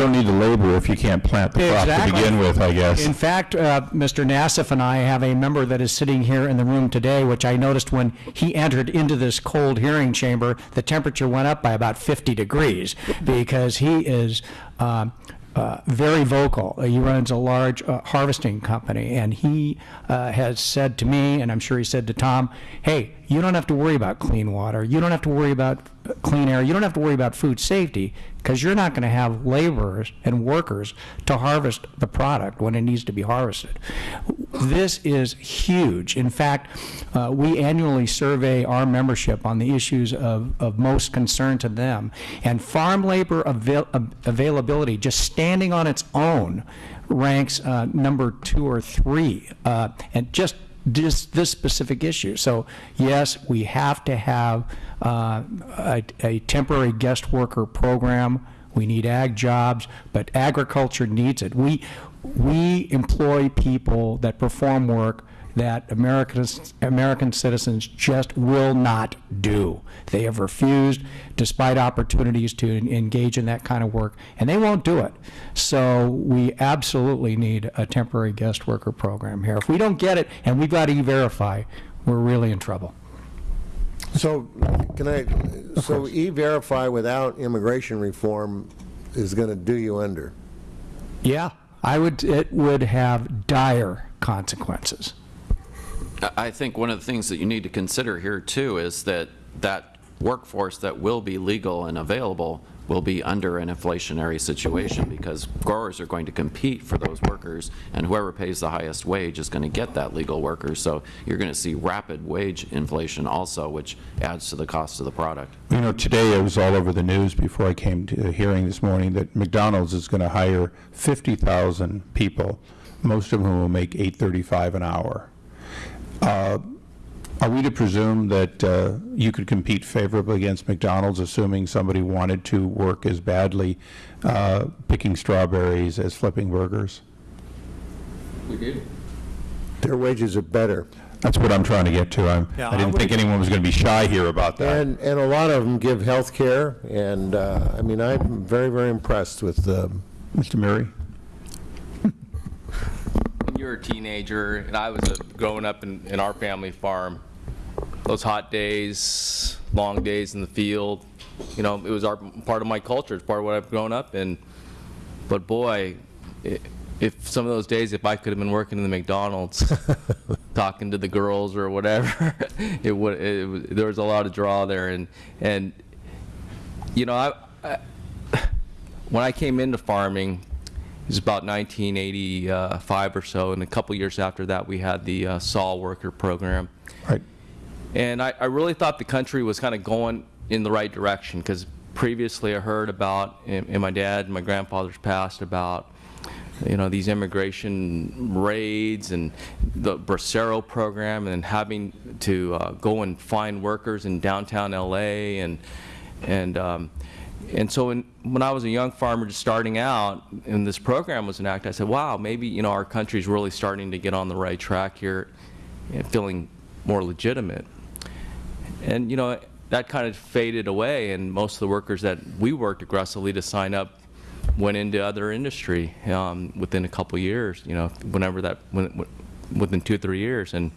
don't need the labor if you can't plant the crop to Exactly. begin with, I guess. In fact, uh, Mr. Nassif and I have a member that is sitting here in the room today, which I noticed when he entered into this cold hearing chamber, the temperature went up by about 50 degrees because he is um, uh, very vocal. Uh, He runs a large uh, harvesting company, and he uh, has said to me, and I'm sure he said to Tom, hey, you don't have to worry about clean water. You don't have to worry about uh, clean air. You don't have to worry about food safety because you're not going to have laborers and workers to harvest the product when it needs to be harvested. This is huge. In fact, uh, we annually survey our membership on the issues of, of most concern to them. And farm labor avail- availability, just standing on its own, ranks uh, number two or three. Uh, and just this, this specific issue. So yes, we have to have uh, a, a temporary guest worker program. We need ag jobs, but agriculture needs it. We, we employ people that perform work that Americans, American citizens just will not do. They have refused, despite opportunities to engage in that kind of work, and they won't do it. So we absolutely need a temporary guest worker program here. If we don't get it, and we've got to E-Verify, we're really in trouble. So, can I, so E-Verify without immigration reform is going to do you under? Yeah, I would, it would have dire consequences. I- think one of the things that you need to consider here, too, is that that workforce that will be legal and available will be under an inflationary situation because growers are going to compete for those workers, and whoever pays the highest wage is going to get that legal worker. So you're going to see rapid wage inflation also, which adds to the cost of the product. You know, today it was all over the news before I came to the hearing this morning that McDonald's is going to hire 50,000 people, most of whom will make 8.35 an hour. Uh, Are we to presume that uh, you could compete favorably against McDonald's, assuming somebody wanted to work as badly uh, picking strawberries as flipping burgers? We do. Their wages are better. That's what I'm trying to get to. I'm- Yeah, I I didn't think anyone was going to be shy here about that. And, and a lot of them give health care, and, uh, I mean, I'm very, very impressed with, um, Mr. Murray? You were a teenager and I was a, growing up in, in our family farm, those hot days, long days in the field, you know, it was our, part of my culture, it's part of what I've grown up in. But boy, i if some of those days, if I could have been working in the McDonald's, talking to the girls or whatever, it would, it, there was a lot of draw there and, and, you know, I, I when I came into farming, it was about 1985 or so, and a couple years after that, we had the uh, SAW worker program. Right. And I, I really thought the country was kind of going in the right direction, because previously I heard about, in, in my dad and my grandfather's past, about, you know, these immigration raids and the Bracero program, and having to uh, go and find workers in downtown LA, and, and, um, and so when, when I was a young farmer just starting out and this program was enacted, I said, wow, maybe, you know, our country's really starting to get on the right track here and feeling more legitimate. And, you know, that kind of faded away and most of the workers that we worked aggressively to sign up went into other industry um, within a couple years, you know, whenever that, when, within two or three years. And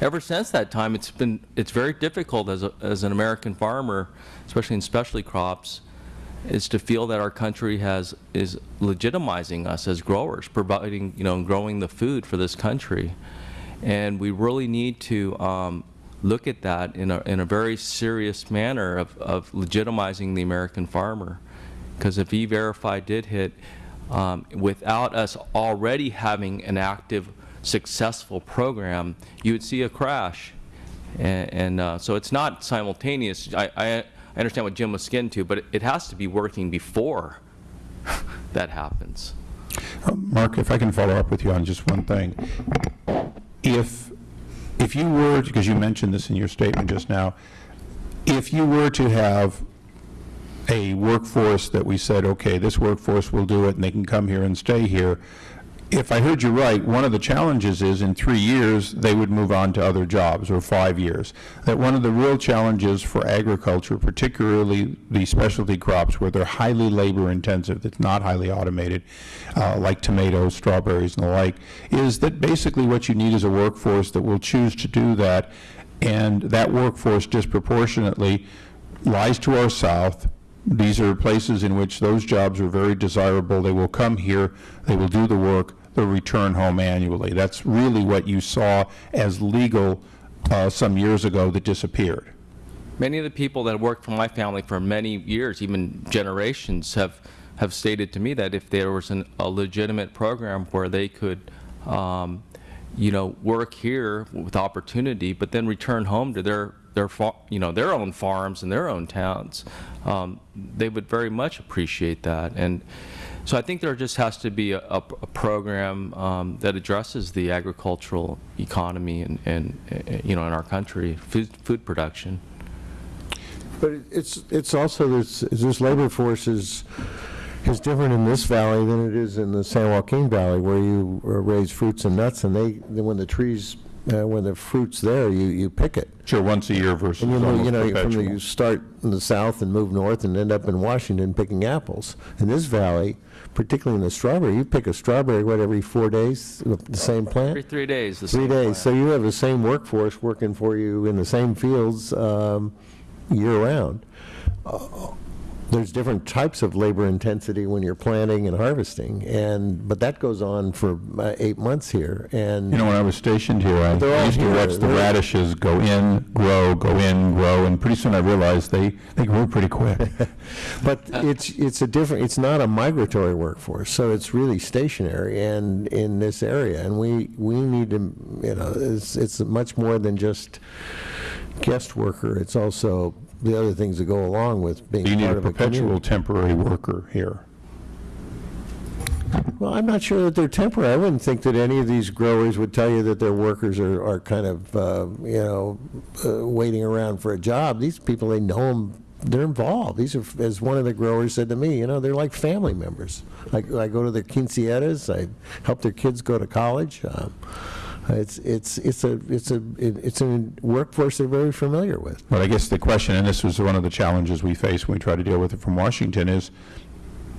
ever since that time, it's been, it's very difficult as, a, as an American farmer, especially in specialty crops, is to feel that our country has, is legitimizing us as growers, providing, you know, growing the food for this country. And we really need to um, look at that in a, in a very serious manner of, of legitimizing the American farmer. Because if E-Verify did hit, um, without us already having an active, successful program, you would see a crash. And, and uh, so it's not simultaneous. I, I, I understand what Jim was getting to, but it, it has to be working before that happens. Uh, Mark, if I can follow up with you on just one thing. If, if you were, because you mentioned this in your statement just now, if you were to have a workforce that we said, okay, this workforce will do it, and they can come here and stay here, if I heard you right, one of the challenges is in three years, they would move on to other jobs, or five years. That one of the real challenges for agriculture, particularly the specialty crops where they're highly labor-intensive, that's not highly automated, uh, like tomatoes, strawberries, and the like, is that basically what you need is a workforce that will choose to do that, and that workforce disproportionately lies to our south, these are places in which those jobs are very desirable. They will come here, they will do the work, they'll return home annually. That's really what you saw as legal uh, some years ago that disappeared. Many of the people that worked for my family for many years, even generations, have, have stated to me that if there was an, a legitimate program where they could, um, you know, work here with opportunity, but then return home to their, their, you know, their own farms and their own towns, um, they would very much appreciate that. And so I think there just has to be a, a, a program um, that addresses the agricultural economy and, and, uh, you know, in our country, food, food production. But it's, it's also, this, this labor force is, is different in this valley than it is in the San Joaquin Valley, where you uh, raise fruits and nuts, and they, when the trees, uh, when the fruit's there, you, you pick it. Sure, once a year versus And you know, you know, from the, you start in the south and move north and end up in Washington picking apples. In this valley, particularly in the strawberry, you pick a strawberry, what, every four days, the same plant? Every three days, the Three same days, so you have the same workforce working for you in the same fields um, year-round. There's different types of labor intensity when you're planting and harvesting, and, but that goes on for uh, eight months here, and. You know, when I was stationed here, I used to watch the radishes go in, grow, go in, grow, and pretty soon I realized they, they grew pretty quick. But it's, it's a different, it's not a migratory workforce, so it's really stationary and in this area. And we, we need to, you know, it's, it's much more than just guest worker. It's also the other things that go along with being You need part a of a perpetual community. temporary worker here. Well, I'm not sure that they're temporary. I wouldn't think that any of these growers would tell you that their workers are, are kind of, uh, you know, uh, waiting around for a job. These people, they know them, they're involved. These are, as one of the growers said to me, you know, they're like family members. Like, I go to their quinceañeras, I help their kids go to college. Um, It's, it's, it's a, it's a, it's a workforce they're very familiar with. But I guess the question, and this was one of the challenges we face when we try to deal with it from Washington, is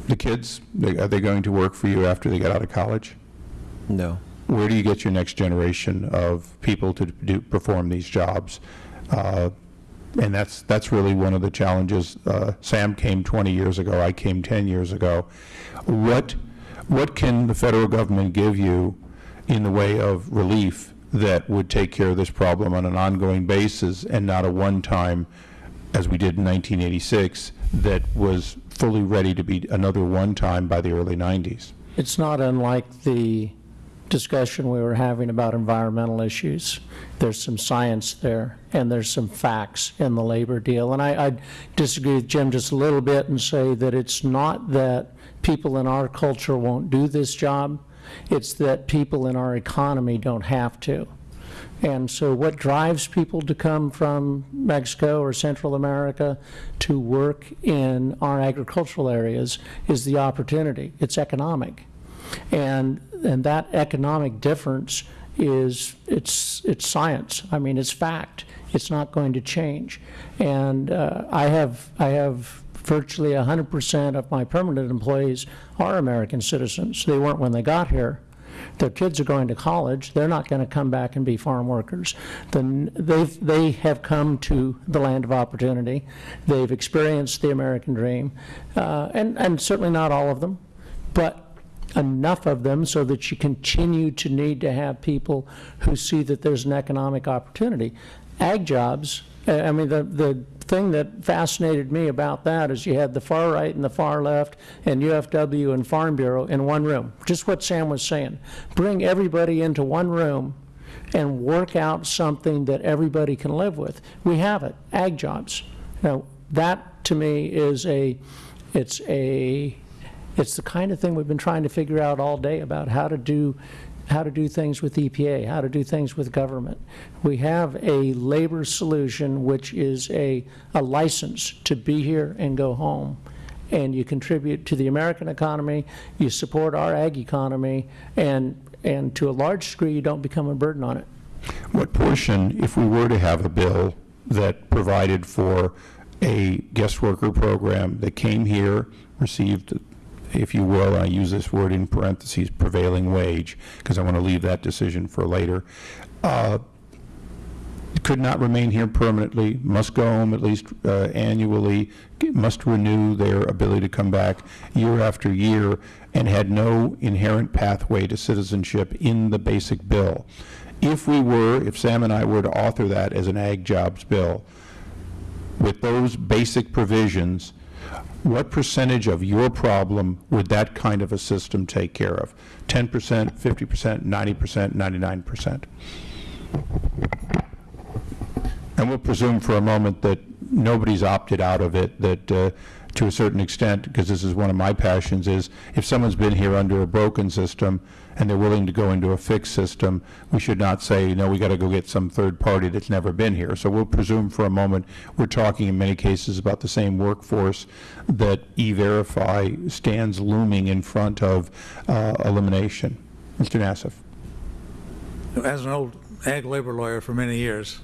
the kids, they- are they going to work for you after they get out of college? No. Where do you get your next generation of people to do, perform these jobs? Uh, And that's, that's really one of the challenges. Uh, Sam came 20 years ago, I came 10 years ago. What, what can the federal government give you in the way of relief that would take care of this problem on an ongoing basis and not a one-time, as we did in 1986, that was fully ready to be another one-time by the early 90s? It's not unlike the discussion we were having about environmental issues. There's some science there, and there's some facts in the labor deal. And I, I disagree with Jim just a little bit and say that it's not that people in our culture won't do this job, it's that people in our economy don't have to. And so what drives people to come from Mexico or Central America to work in our agricultural areas is the opportunity. It's economic. And, and that economic difference is, it's, it's science. I mean, it's fact. It's not going to change. And uh, I have, I have virtually 100% of my permanent employees are American citizens. They weren't when they got here. Their kids are going to college, they're not going to come back and be farm workers. They've, they have come to the land of opportunity. They've experienced the American dream, uh, and, and certainly not all of them, but enough of them so that you continue to need to have people who see that there's an economic opportunity. Ag jobs, Uh, I mean, the, the thing that fascinated me about that is you had the far right and the far left and UFW and Farm Bureau in one room. Just what Sam was saying. Bring everybody into one room and work out something that everybody can live with. We have it, ag jobs. Now, that to me is a, it's a, it's the kind of thing we've been trying to figure out all day about how to do, how to do things with EPA, how to do things with government. We have a labor solution which is a, a license to be here and go home. and you contribute to the American economy, you support our ag economy, and, and to a large degree, you don't become a burden on it. What portion, if we were to have a bill that provided for a guest worker program that came here, received, if you will, I use this word in parentheses, prevailing wage, because I want to leave that decision for later, uh, could not remain here permanently, must go home at least uh, annually, must renew their ability to come back year after year, and had no inherent pathway to citizenship in the basic bill. If we were, if Sam and I were to author that as an ag jobs bill, with those basic provisions, what percentage of your problem would that kind of a system take care of? 10%, 50%, 90%, 99%? And we'll presume for a moment that nobody's opted out of it, that uh, to a certain extent, because this is one of my passions, is if someone's been here under a broken system and they're willing to go into a fixed system, we should not say, no, we got to go get some third party that's never been here. So we'll presume for a moment, we're talking in many cases about the same workforce that E-Verify stands looming in front of uh, elimination. Mr. Nassif. As an old ag labor lawyer for many years,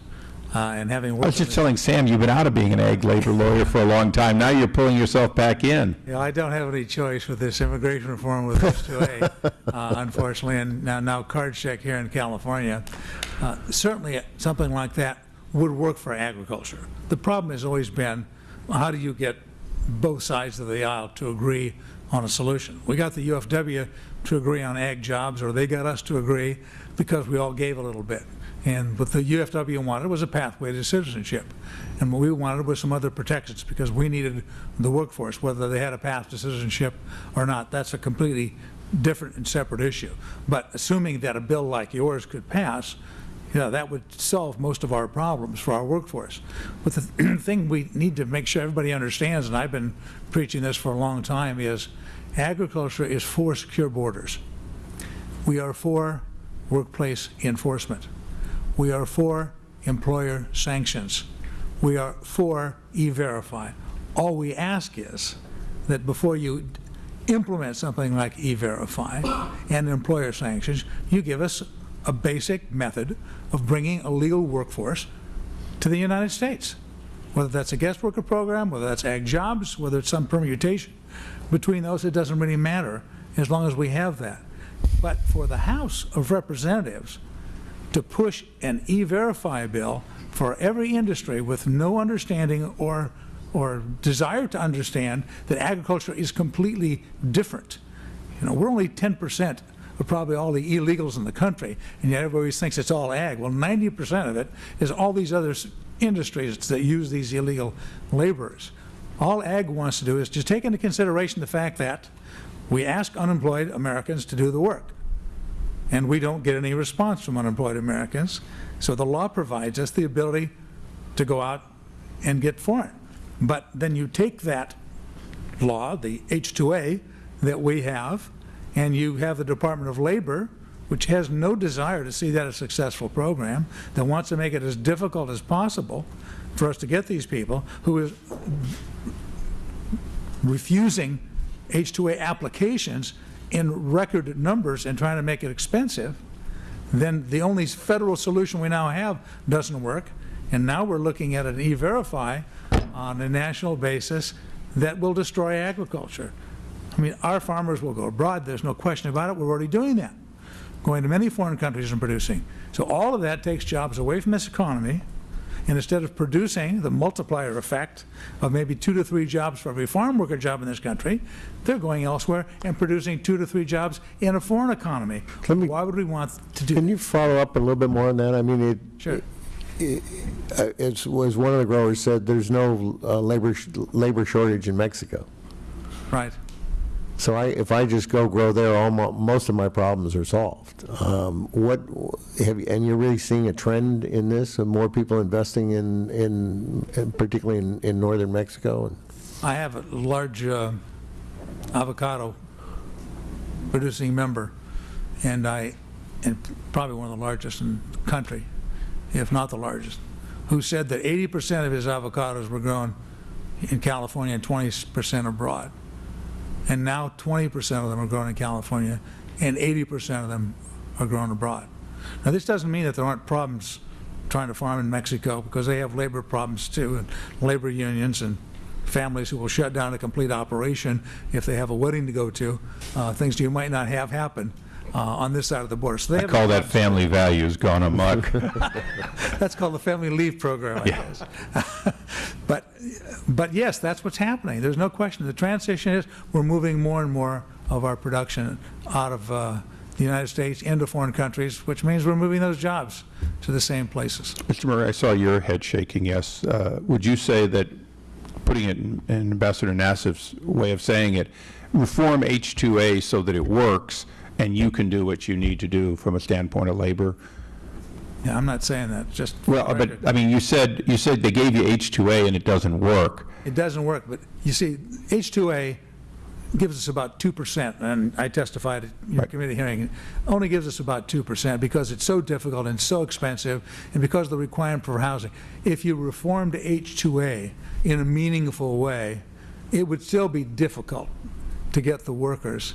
uh, and having I was just telling Sam, you've been out of being an ag labor lawyer for a long time. Now you're pulling yourself back in. Yeah, I don't have any choice with this immigration reform with H-2A, uh, unfortunately, and now, now card check here in California. Uh, Certainly, something like that would work for agriculture. The problem has always been, how do you get both sides of the aisle to agree on a solution? We got the UFW to agree on ag jobs, or they got us to agree because we all gave a little bit. And what the UFW wanted was a pathway to citizenship. And what we wanted was some other protections because we needed the workforce, whether they had a path to citizenship or not. That's a completely different and separate issue. But assuming that a bill like yours could pass, you know, that would solve most of our problems for our workforce. But the thing we need to make sure everybody understands, and I've been preaching this for a long time, is agriculture is for secure borders. We are for workplace enforcement. We are for employer sanctions. We are for E-Verify. All we ask is that before you implement something like E-Verify and employer sanctions, you give us a basic method of bringing a legal workforce to the United States. Whether that's a guest worker program, whether that's ag jobs, whether it's some permutation. Between those, it doesn't really matter as long as we have that. But for the House of Representatives to push an E-Verify bill for every industry with no understanding or, or desire to understand that agriculture is completely different. You know, we're only 10% of probably all the illegals in the country, and yet everybody thinks it's all ag. Well, 90% of it is all these other industries that use these illegal laborers. All ag wants to do is just take into consideration the fact that we ask unemployed Americans to do the work and we don't get any response from unemployed Americans. So the law provides us the ability to go out and get foreign. But then you take that law, the H-2A that we have, and you have the Department of Labor, which has no desire to see that a successful program, that wants to make it as difficult as possible for us to get these people, who is refusing H-2A applications in record numbers and trying to make it expensive, then the only federal solution we now have doesn't work. And now we're looking at an E-Verify on a national basis that will destroy agriculture. I mean, our farmers will go abroad, there's no question about it, we're already doing that, going to many foreign countries and producing. So all of that takes jobs away from this economy, and instead of producing the multiplier effect of maybe two to three jobs for every farm worker job in this country, they're going elsewhere and producing two to three jobs in a foreign economy. Let me- Why would we want to do? Can you follow up a little bit more on that? I mean, it, Sure. uh, it's, was one of the growers said, there's no uh, labor, sh- labor shortage in Mexico. Right. So I, if I just go grow there, all mo most of my problems are solved. Um, What, have, you- and you're really seeing a trend in this, of more people investing in, in, in particularly in, in northern Mexico? and- I have a large uh, avocado producing member, and I, and probably one of the largest in the country, if not the largest, who said that 80% of his avocados were grown in California and 20% abroad. And now 20% of them are grown in California and 80% of them are grown abroad. Now, this doesn't mean that there aren't problems trying to farm in Mexico because they have labor problems too, and labor unions and families who will shut down a complete operation if they have a wedding to go to, uh, things you might not have happen uh, on this side of the border. So they I have call that family values gone amok. That's called the family leave program, I guess. But, but yes, that's what's happening. There's no question. The transition is, we're moving more and more of our production out of uh, the United States into foreign countries, which means we're moving those jobs to the same places. Mr. Murray, I saw your head shaking, yes. Uh, Would you say that, putting it in in Ambassador Nassif's way of saying it, reform H-2A so that it works and you can do what you need to do from a standpoint of labor? Yeah, I'm not saying that, just. Well, but. I mean, you said, you said they gave you H-2A and it doesn't work. It doesn't work, but you see, H2A gives us about 2%, and I testified at your Right. committee hearing, only gives us about 2% because it's so difficult and so expensive, and because of the requirement for housing. If you reformed H2A in a meaningful way, it would still be difficult to get the workers,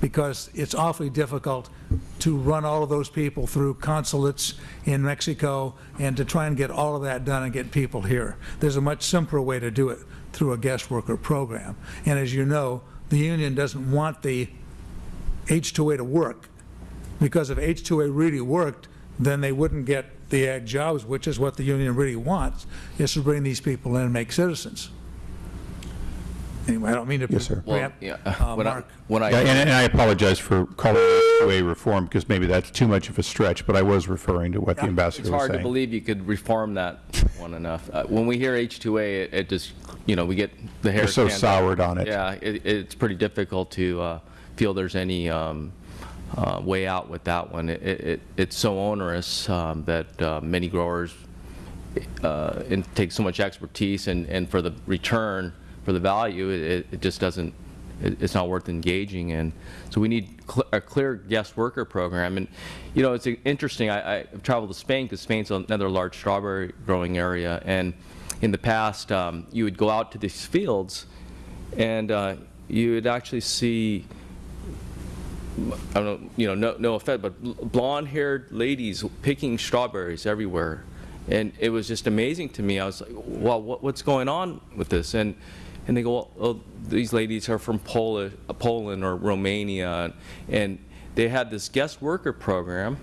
because it's awfully difficult to run all of those people through consulates in Mexico and to try and get all of that done and get people here. There's a much simpler way to do it, through a guest worker program. And as you know, the union doesn't want the H-2A to work, because if H-2A really worked, then they wouldn't get the ag jobs, which is what the union really wants, is to bring these people in and make citizens. Anyway, I don't mean to Yes, sir. Well, preempt, yeah, uh, when I, Mark. when I. Yeah, And and I apologize for calling it H-2A reform, because maybe that's too much of a stretch, but I was referring to what the Yeah. ambassador It's was hard to saying. believe you could reform that one enough. Uh, When we hear H2A, it- it just, you know, we get the hair. You're so stand up. soured on it. Yeah, it, it's pretty difficult to uh, feel there's any um, uh, way out with that one. It, it, it's so onerous um, that uh, many growers, uh, it takes so much expertise and, and for the return, for the value, it, it just doesn't, it- it's not worth engaging in. So we need cl- a clear guest worker program. And, you know, it's interesting, I, I've traveled to Spain because Spain's another large strawberry growing area. And in the past, um, you would go out to these fields and uh, you would actually see I don't know, you know, no, no offense, but blonde-haired ladies picking strawberries everywhere. And it was just amazing to me. I was like, well, what, what's going on with this? And, and they go, well, oh, these ladies are from Poland or Romania. And they had this guest worker program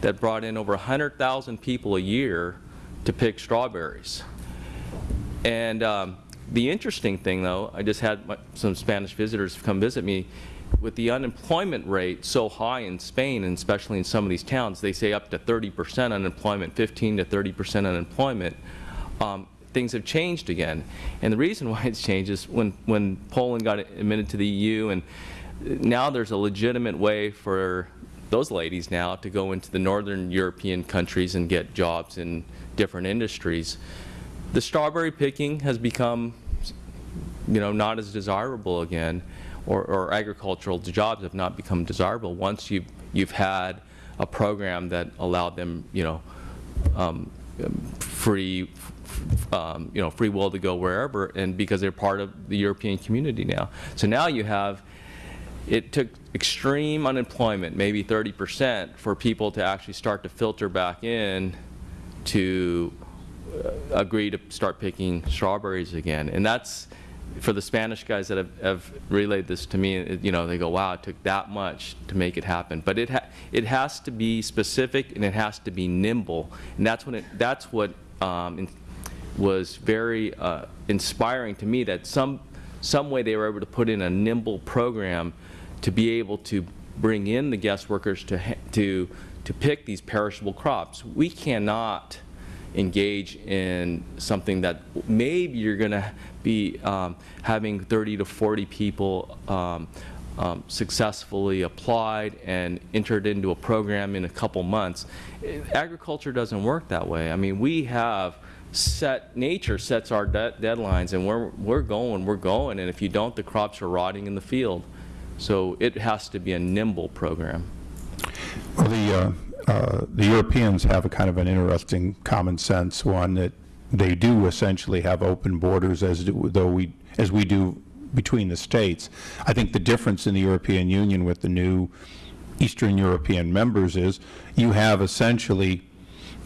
that brought in over 100,000 people a year to pick strawberries. And um, the interesting thing, though, I just had my, some Spanish visitors come visit me. With the unemployment rate so high in Spain, and especially in some of these towns, they say up to 30% unemployment, 15 to 30% unemployment. Um, things have changed again. And the reason why it's changed is when, when Poland got admitted to the EU, and now there's a legitimate way for those ladies now to go into the northern European countries and get jobs in different industries. The strawberry picking has become, you know, not as desirable again, or, or agricultural jobs have not become desirable once you've, you've had a program that allowed them, you know, um, free, um, you know, free will to go wherever, and because they're part of the European community now. So now you have, it took extreme unemployment, maybe 30%, for people to actually start to filter back in to uh, agree to start picking strawberries again. And that's, for the Spanish guys that have, have relayed this to me, you know, they go, wow, it took that much to make it happen. But it, ha it has to be specific and it has to be nimble. And that's when it, that's what um, was very uh, inspiring to me, that some, some way they were able to put in a nimble program to be able to bring in the guest workers to, to, to pick these perishable crops. We cannot engage in something that maybe you're going to be um, having 30 to 40 people um, um, successfully applied and entered into a program in a couple months. Agriculture doesn't work that way. I mean, we have set, nature sets our de- deadlines and we're, we're going, we're going, and if you don't, the crops are rotting in the field. So it has to be a nimble program. Well, the, uh, uh, the Europeans have a kind of an interesting common sense one that they do essentially have open borders as do, though we, as we do between the states. I think the difference in the European Union with the new Eastern European members is you have essentially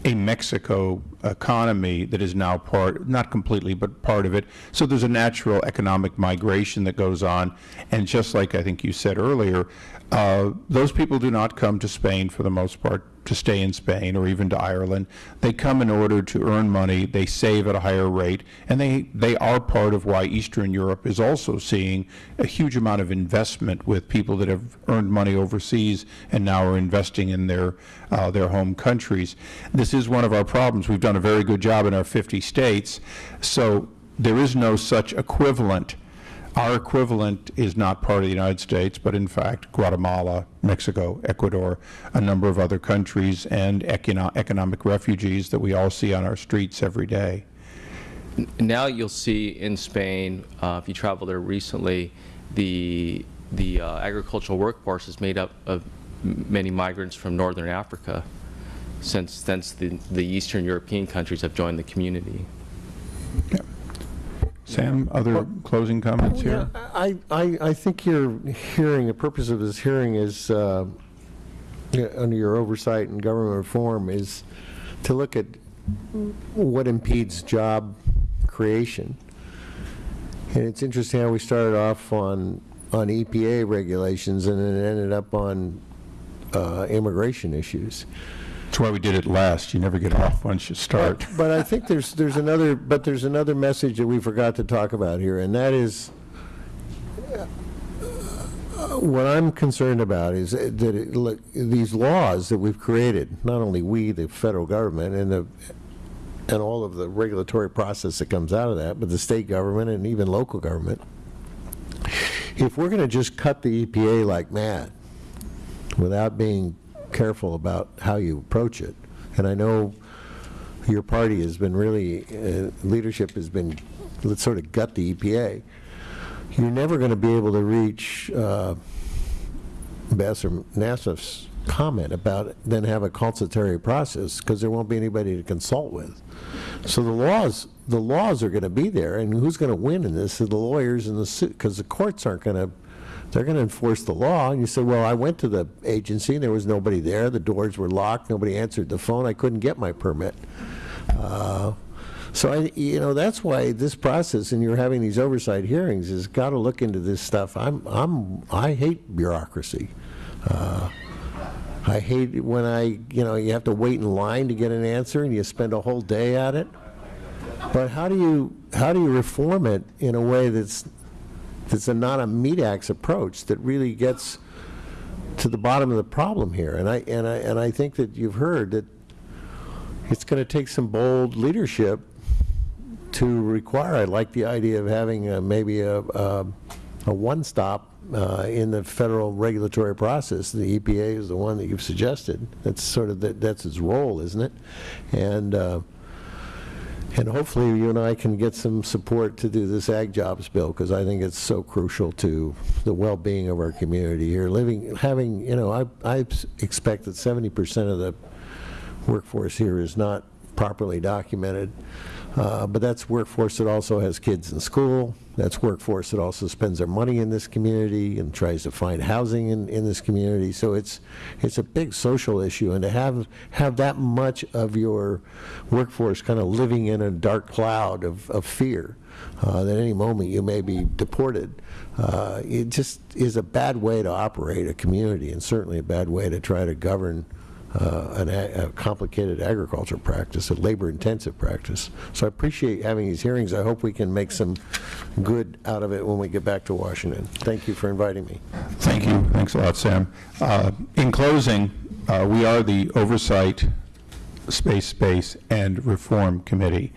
a Mexico economy that is now part, not completely, but part of it. So there's a natural economic migration that goes on. And just like I think you said earlier, uh, those people do not come to Spain for the most part to stay in Spain or even to Ireland. They come in order to earn money, they save at a higher rate, and they, they are part of why Eastern Europe is also seeing a huge amount of investment with people that have earned money overseas and now are investing in their, uh, their home countries. This is one of our problems. We've done a very good job in our 50 states, so there is no such equivalent our equivalent is not part of the United States, but in fact Guatemala, Mexico, Ecuador, a number of other countries, and econo economic refugees that we all see on our streets every day. Now you'll see in Spain, uh, if you travel there recently, the, the uh, agricultural workforce is made up of many migrants from northern Africa, since, since the, the Eastern European countries have joined the community. Sam, other closing comments here? I, I, I think your hearing, the purpose of this hearing is, uh, under your oversight and government reform, is to look at what impedes job creation. And it's interesting how we started off on, on EPA regulations and then ended up on uh, immigration issues. That's why we did it last. You never get off once you start. But I think there's, there's another, but there's another message that we forgot to talk about here, and that is, uh, what I'm concerned about is that it- look, these laws that we've created, not only we, the federal government, and the, and all of the regulatory process that comes out of that, but the state government and even local government, if we're going to just cut the EPA like mad, without being careful about how you approach it, and I know your party has been really, uh, leadership has been, let's sort of gut the EPA, you're never going to be able to reach uh, Ambassador Nassif's comment about then have a consultatory process, because there won't be anybody to consult with. So the laws, the laws are going to be there, and who's going to win in this are the lawyers and the suit, because the courts aren't going to, they're going to enforce the law. And you say, well, I went to the agency, and there was nobody there, the doors were locked, nobody answered the phone, I couldn't get my permit. Uh, So I, you know, that's why this process, and you're having these oversight hearings, is got to look into this stuff. I'm, I'm, I hate bureaucracy. Uh, I hate when I, you know, you have to wait in line to get an answer, and you spend a whole day at it. But how do you, how do you reform it in a way that's, that's a, not a meat axe approach that really gets to the bottom of the problem here? And I, and I, and I think that you've heard that it's going to take some bold leadership to require, I like the idea of having uh, maybe a, a, a one-stop uh, in the federal regulatory process. The EPA is the one that you've suggested. That's sort of, the- that's its role, isn't it? And, uh, and hopefully you and I can get some support to do this ag jobs bill, because I think it's so crucial to the well-being of our community here. Living, having, you know, I, I expect that 70% of the workforce here is not properly documented. Uh, But that's workforce that also has kids in school. That's workforce that also spends their money in this community and tries to find housing in, in this community. So it's, it's a big social issue. And to have, have that much of your workforce kind of living in a dark cloud of, of fear, uh, that any moment you may be deported, uh, it just is a bad way to operate a community and certainly a bad way to try to govern an a a complicated agriculture practice, a labor-intensive practice. So I appreciate having these hearings. I hope we can make some good out of it when we get back to Washington. Thank you for inviting me. Thank you. Thanks a lot, Sam. Uh, In closing, uh, we are the Oversight, Space, Space, and Reform Committee.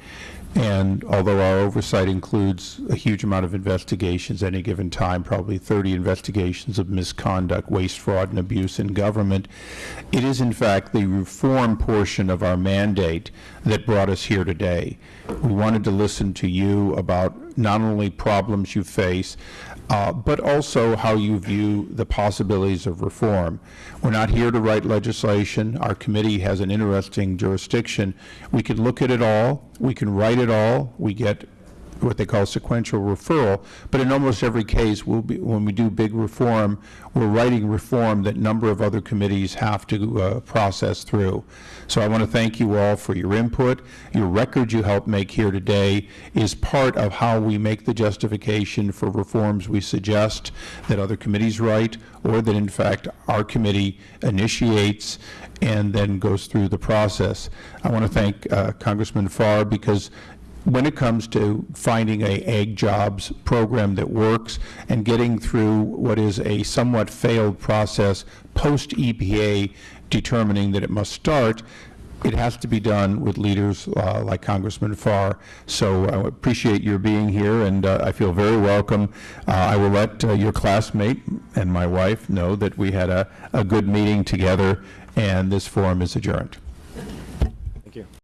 And although our oversight includes a huge amount of investigations at any given time, probably 30 investigations of misconduct, waste, fraud, and abuse in government, it is in fact the reform portion of our mandate that brought us here today. We wanted to listen to you about not only problems you face, uh, but also how you view the possibilities of reform. We're not here to write legislation. Our committee has an interesting jurisdiction. We can look at it all, we can write it all, we get what they call sequential referral, but in almost every case, we'll be, when we do big reform, we're writing reform that number of other committees have to uh, process through. So I want to thank you all for your input. Your record you helped make here today is part of how we make the justification for reforms we suggest that other committees write, or that in fact our committee initiates and then goes through the process. I want to thank uh, Congressman Farr because when it comes to finding a ag jobs program that works and getting through what is a somewhat failed process post-EPA determining that it must start, it has to be done with leaders uh, like Congressman Farr. So I appreciate your being here, and uh, I feel very welcome. Uh, I will let uh, your classmate and my wife know that we had a, a good meeting together, and this forum is adjourned.